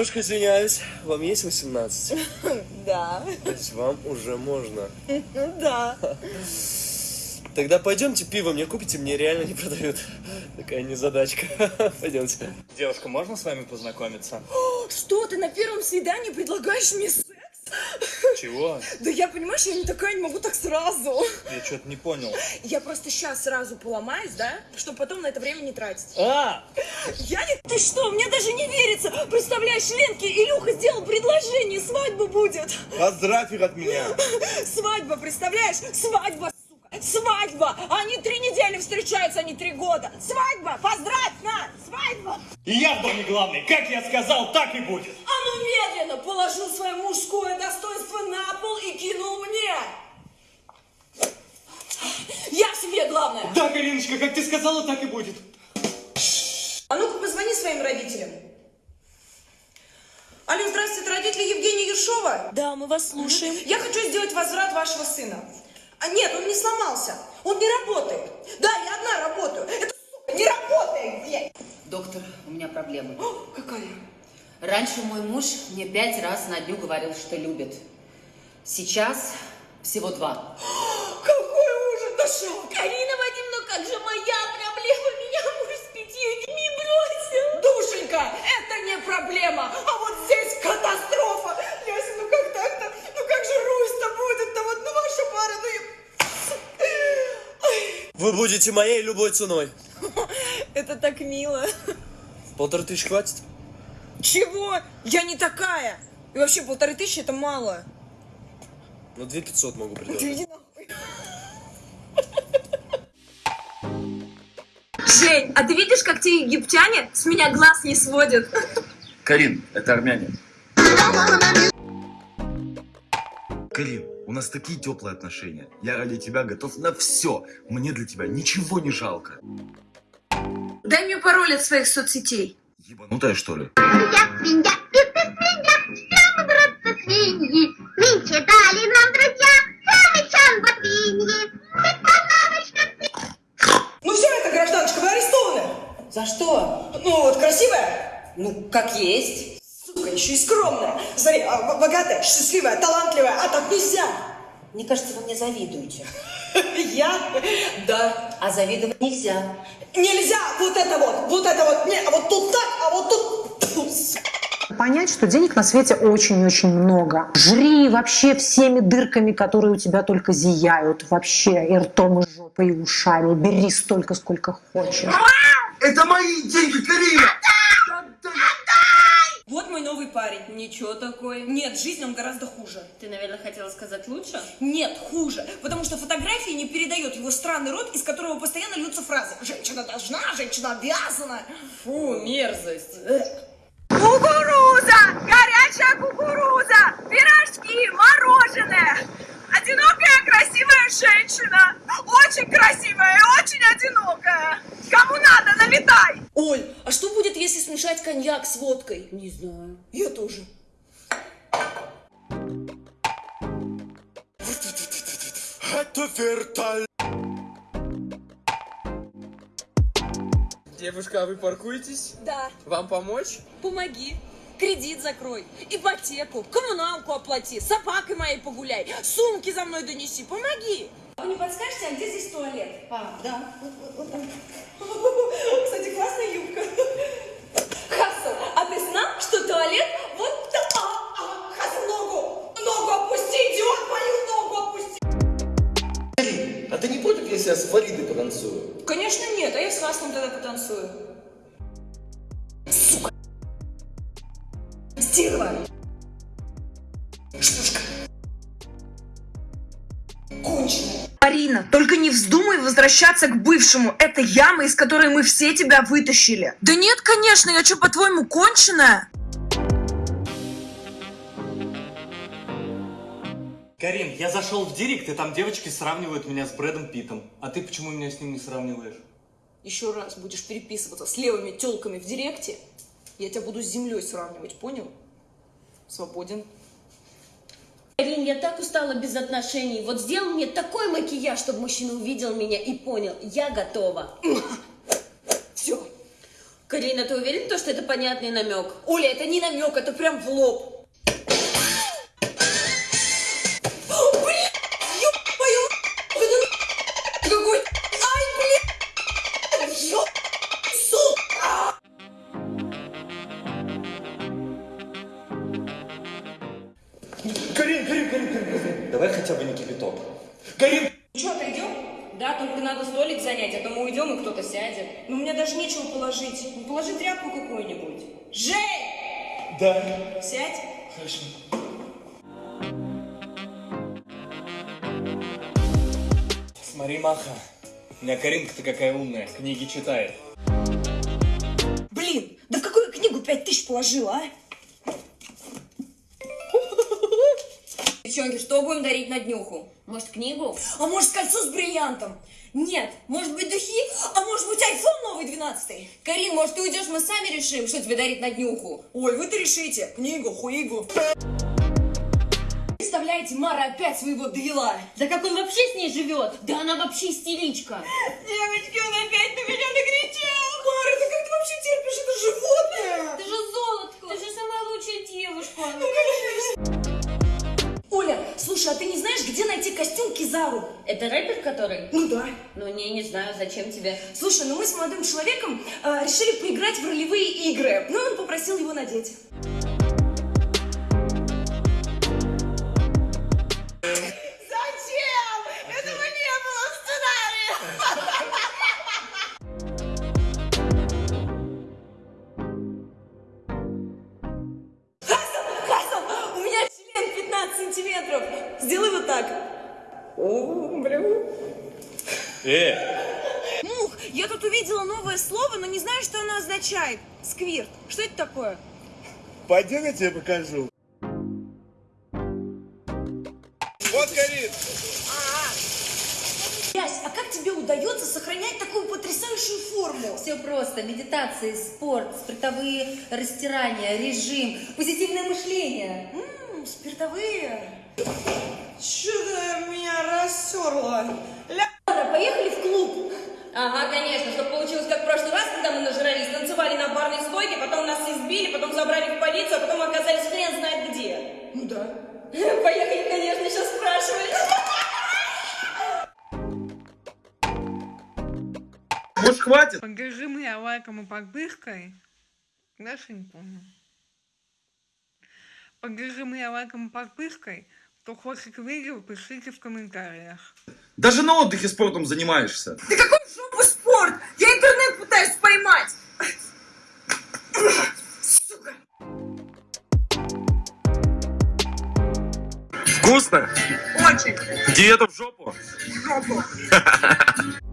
Немножко извиняюсь, вам есть 18? Да. То есть вам уже можно. Да. Тогда пойдемте пиво мне купите, мне реально не продают. Такая незадачка. Пойдемте. Девушка, можно с вами познакомиться? Что, ты на первом свидании предлагаешь мне? Чего? Да я, понимаешь, я не такая, не могу так сразу. Я что-то не понял. Я просто сейчас сразу поломаюсь, да? Чтобы потом на это время не тратить. А! Я не... Ты что, мне даже не верится. Представляешь, Ленке Илюха сделал предложение, свадьба будет. Поздравь их от меня. Свадьба, представляешь? Свадьба, сука. Свадьба. Они три недели встречаются, не три года. Свадьба, поздравь, на, свадьба. И я в доме главный. Как я сказал, так и будет. А ну медленно положил свое мужское достоинство на пол и кинул мне. Я в себе главное. Да, Кариночка, как ты сказала, так и будет. А ну-ка позвони своим родителям. Алло, здравствуйте, это родители Евгения Ершова? Да, мы вас слушаем. Я хочу сделать возврат вашего сына. А нет, он не сломался. Он не работает. Да, я одна работаю. Это, сука, не работает, блядь. Доктор, у меня проблема. О, какая? Раньше мой муж мне пять раз на дню говорил, что любит. Сейчас всего два. Какой ужас, да что? Карина Вадимовна, как же моя проблема? Меня муж с пятью детьми бросил. Душенька, это не проблема, а вот здесь катастрофа. Яся, ну как так-то? Ну как же Русь-то будет-то? Вот, ну ваша пара, ну... и- Вы будете моей любой ценой. Это так мило. Полторы тысячи хватит? Чего? Я не такая. И вообще полторы тысячи это мало. Ну, две пятьсот могу предложить. Жень, а ты видишь, как те египтяне с меня глаз не сводят? Карин, это армяне. Карин, у нас такие теплые отношения. Я ради тебя готов на все. Мне для тебя ничего не жалко. Дай мне пароль от своих соцсетей. Ебанутая, что ли? Я свинья, и ты свинья, все мы, братцы, свиньи. Нынче дали нам друзья самый чан становочно Ну все, это гражданочка, вы арестованы. За что? Ну вот, красивая, Ну, как есть. сука, еще и скромная. Смотри, а, богатая, счастливая, талантливая, а так нельзя. Мне кажется, вы мне завидуете. Я? Да. А завидовать нельзя. Нельзя вот это вот, вот это вот, не, а вот тут так, а вот тут... Понять, что денег на свете очень-очень много. Жри вообще всеми дырками, которые у тебя только зияют. Вообще и ртом, и жопой, и ушами. Бери столько, сколько хочешь. Это мои деньги, Карина! Вот мой новый парень. Ничего такой. Нет, жизнь он гораздо хуже. Ты, наверное, хотела сказать лучше? Нет, хуже. Потому что фотографии не передает его странный рот, из которого постоянно льются фразы. Женщина должна, женщина обязана. Фу, мерзость. Кукуруза! Горячая кукуруза! Пирожки, мороженое! Одинокая красивая женщина! Очень красивая и очень одинокая! Кому надо, налетай! Оль, а что будет, если смешать коньяк с водкой? Не знаю. Я тоже. Это вертолет. Девушка, а вы паркуетесь? Да, Вам помочь? помоги. Кредит закрой, ипотеку, коммуналку оплати, с собакой моей погуляй, сумки за мной донеси, помоги. Вы не подскажете, а где здесь туалет? А, Да. Кстати, классная юбка. Хассан, а ты знал, что туалет вот там? А, а, Хассан, ногу! Ногу опусти, идиот, мою ногу опусти! А ты не против, если я с Фаридой потанцую? Конечно нет, а я с Хассаном тогда потанцую. Сука! Стерва! Штучка! Конченая! Арина, только не вздумай возвращаться к бывшему. Это яма, из которой мы все тебя вытащили. Да нет, конечно, я что, по-твоему, конченая? Карин, я зашел в директ, и там девочки сравнивают меня с Брэдом Питтом. А ты почему меня с ним не сравниваешь? Еще раз будешь переписываться с левыми телками в директе, я тебя буду с землей сравнивать, понял? Свободен. Карин, я так устала без отношений. Вот сделай мне такой макияж, чтобы мужчина увидел меня и понял, я готова. Все. Карина, ты уверен, то, что это понятный намек? Оля, это не намек, это прям в лоб. Да, только надо столик занять, а то мы уйдем и кто-то сядет. Ну, у меня даже нечего положить. Ну, положи тряпку какую-нибудь. Жень! Да. Сядь. Хорошо. Смотри, Маха. У меня Каринка-то какая умная, книги читает. Блин, да в какую книгу пять тысяч положила, а? Девчонки, что будем дарить на днюху? Может, книгу? А может, кольцо с бриллиантом? Нет, может быть, духи? А может быть, айфон новый 12 Карин, может, ты уйдешь, мы сами решим, что тебе дарить на днюху? Ой, вы-то решите. Книгу, хуигу. Представляете, Мара опять своего довела. Да как он вообще с ней живет? Да она вообще истеричка. Девочки, он опять а ты не знаешь, где найти костюм Кизару? Это рэпер который? Ну да. Ну, не, не знаю, зачем тебе. Слушай, ну мы с молодым человеком э, решили поиграть в ролевые игры. Ну, и он попросил его надеть. Э, Мух, я тут увидела новое слово, но не знаю, что оно означает. Сквирт. Что это такое? Пойдем я тебе покажу. Вот, Карин. Ясь, а как тебе удается сохранять такую потрясающую форму? Все просто. Медитации, спорт, спиртовые растирания, режим, позитивное мышление. Ммм, спиртовые. Что-то меня рассерло. Ладно, поехали в клуб. Ага, конечно, чтобы получилось как в прошлый раз, когда мы нажрались, танцевали на барной стойке, потом нас избили, потом забрали в полицию, а потом оказались хрен знает где. Ну да. Поехали, конечно, сейчас спрашивать. Может, хватит? Поддержи меня лайком и подпиской. Дальше не помню. Поддержи меня лайком и подпиской. Кто хочет видео, пишите в комментариях. Даже на отдыхе спортом занимаешься. Да какой в жопу спорт? Я интернет пытаюсь поймать. Сука. Вкусно? Очень. Диета в жопу? В жопу.